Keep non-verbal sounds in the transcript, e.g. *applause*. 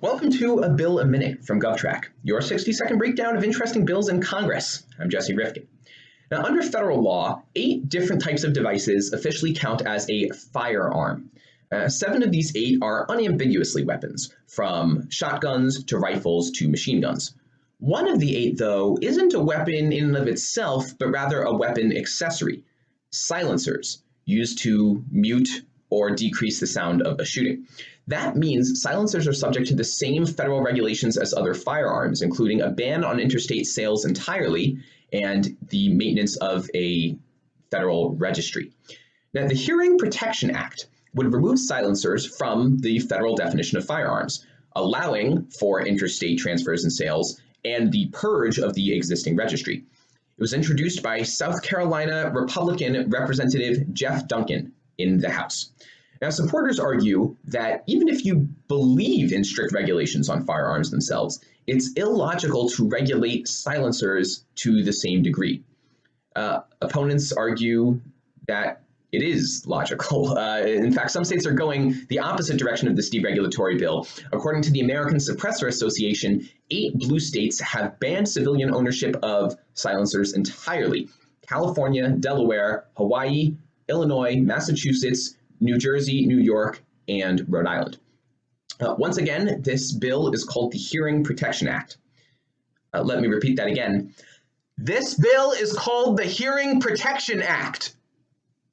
Welcome to A Bill a Minute from GovTrack, your 60 second breakdown of interesting bills in Congress. I'm Jesse Rifkin. Now, under federal law, eight different types of devices officially count as a firearm. Uh, seven of these eight are unambiguously weapons, from shotguns to rifles to machine guns. One of the eight, though, isn't a weapon in and of itself, but rather a weapon accessory silencers, used to mute or decrease the sound of a shooting. That means silencers are subject to the same federal regulations as other firearms, including a ban on interstate sales entirely and the maintenance of a federal registry. Now, the Hearing Protection Act would remove silencers from the federal definition of firearms, allowing for interstate transfers and sales and the purge of the existing registry. It was introduced by South Carolina Republican Representative Jeff Duncan in the House. Now, supporters argue that even if you believe in strict regulations on firearms themselves, it's illogical to regulate silencers to the same degree. Uh, opponents argue that it is logical. *laughs* Uh, in fact, some states are going the opposite direction of this deregulatory bill. According to the American Suppressor Association, eight blue states have banned civilian ownership of silencers entirely. California, Delaware, Hawaii, Illinois, Massachusetts, New Jersey, New York, and Rhode Island. Uh, once again, this bill is called the Hearing Protection Act. Uh, let me repeat that again. This bill is called the Hearing Protection Act.